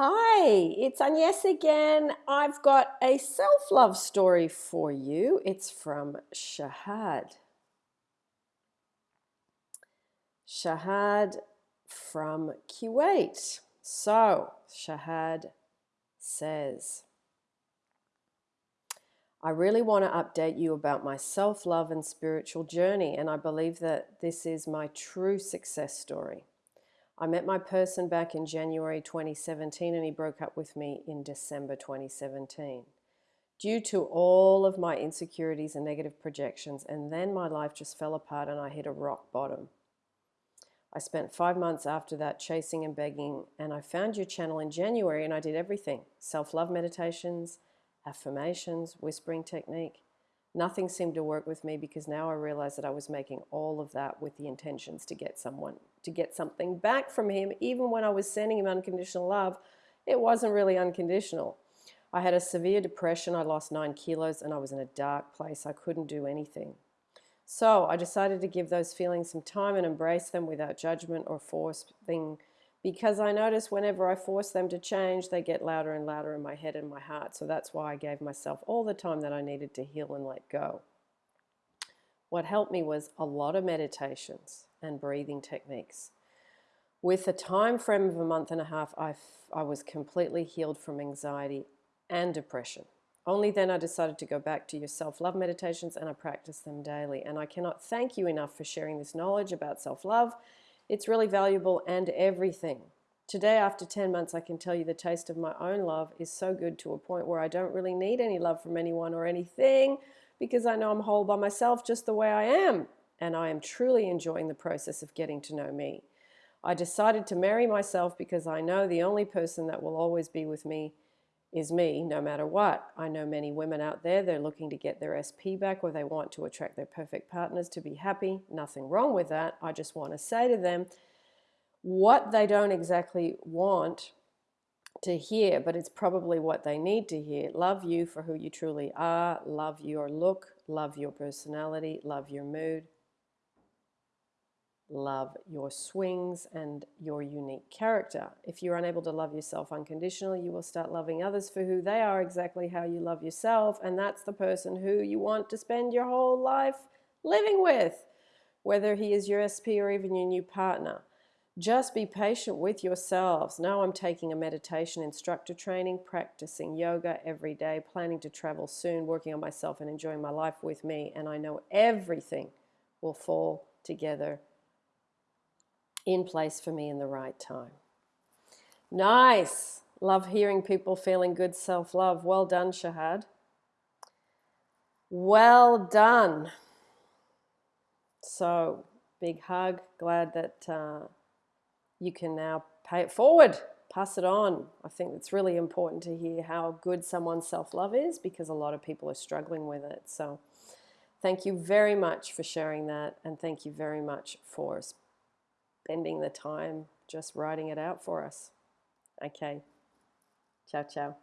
Hi, it's Agnes again. I've got a self love story for you. It's from Shahad. Shahad from Kuwait. So, Shahad says, I really want to update you about my self love and spiritual journey, and I believe that this is my true success story. I met my person back in January 2017 and he broke up with me in December 2017. Due to all of my insecurities and negative projections, and then my life just fell apart and I hit a rock bottom. I spent five months after that chasing and begging, and I found your channel in January and I did everything self love meditations, affirmations, whispering technique. Nothing seemed to work with me because now I realized that I was making all of that with the intentions to get someone, to get something back from him. Even when I was sending him unconditional love, it wasn't really unconditional. I had a severe depression. I lost nine kilos and I was in a dark place. I couldn't do anything. So I decided to give those feelings some time and embrace them without judgment or forcing because I notice whenever I force them to change, they get louder and louder in my head and my heart. So that's why I gave myself all the time that I needed to heal and let go. What helped me was a lot of meditations and breathing techniques. With a time frame of a month and a half, I, I was completely healed from anxiety and depression. Only then I decided to go back to your self love meditations and I practice them daily. And I cannot thank you enough for sharing this knowledge about self love it's really valuable and everything. Today, after 10 months, I can tell you the taste of my own love is so good to a point where I don't really need any love from anyone or anything because I know I'm whole by myself just the way I am. And I am truly enjoying the process of getting to know me. I decided to marry myself because I know the only person that will always be with me is me, no matter what. I know many women out there, they're looking to get their SP back or they want to attract their perfect partners to be happy. Nothing wrong with that. I just want to say to them what they don't exactly want to hear, but it's probably what they need to hear. Love you for who you truly are, love your look, love your personality, love your mood, love your swings and your unique character. If you're unable to love yourself unconditionally, you will start loving others for who they are, exactly how you love yourself. And that's the person who you want to spend your whole life living with, whether he is your SP or even your new partner. Just be patient with yourselves. Now I'm taking a meditation instructor training, practicing yoga every day, planning to travel soon, working on myself and enjoying my life with me. And I know everything will fall together in place for me in the right time. Nice. Love hearing people feeling good self love. Well done, Shahad. Well done. So, big hug. Glad that uh, you can now pay it forward, pass it on. I think it's really important to hear how good someone's self love is because a lot of people are struggling with it. So, thank you very much for sharing that, and thank you very much for spending the time just writing it out for us. Okay. Ciao, ciao.